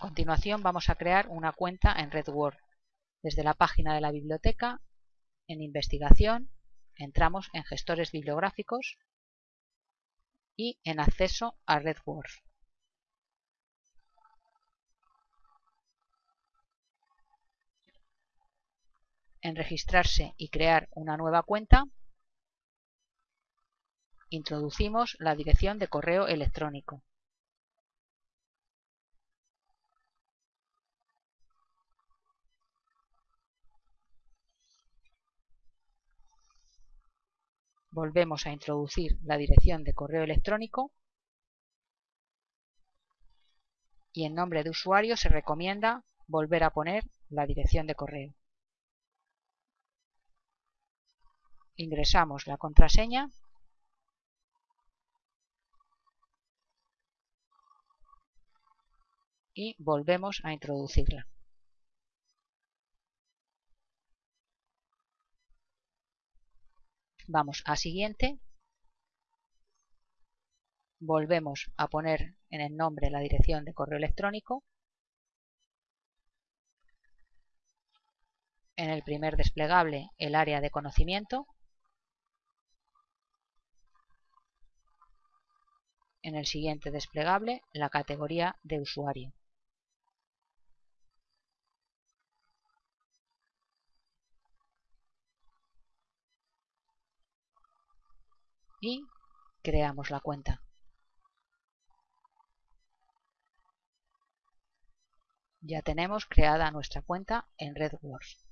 A continuación vamos a crear una cuenta en RedWord. Desde la página de la biblioteca, en Investigación, entramos en Gestores bibliográficos y en Acceso a RedWord. En Registrarse y crear una nueva cuenta, introducimos la dirección de correo electrónico. Volvemos a introducir la dirección de correo electrónico y en nombre de usuario se recomienda volver a poner la dirección de correo. Ingresamos la contraseña y volvemos a introducirla. Vamos a siguiente. Volvemos a poner en el nombre la dirección de correo electrónico. En el primer desplegable el área de conocimiento. En el siguiente desplegable la categoría de usuario. Y creamos la cuenta. Ya tenemos creada nuestra cuenta en RedWords.